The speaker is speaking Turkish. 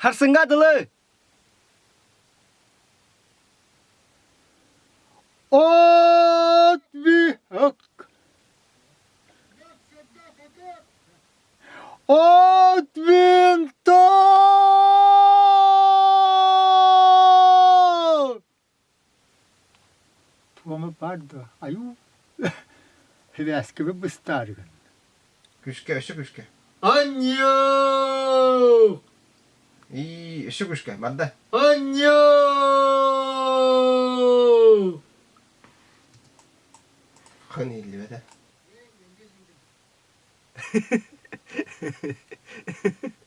harsengadlı. Отви hak. От винта! Tuğamı pardı. Ayu. Heveskimi bıstargın. Küşke, şu küşke. Anyaa! 이 시구시가 만다 안녕 흔히 일리베다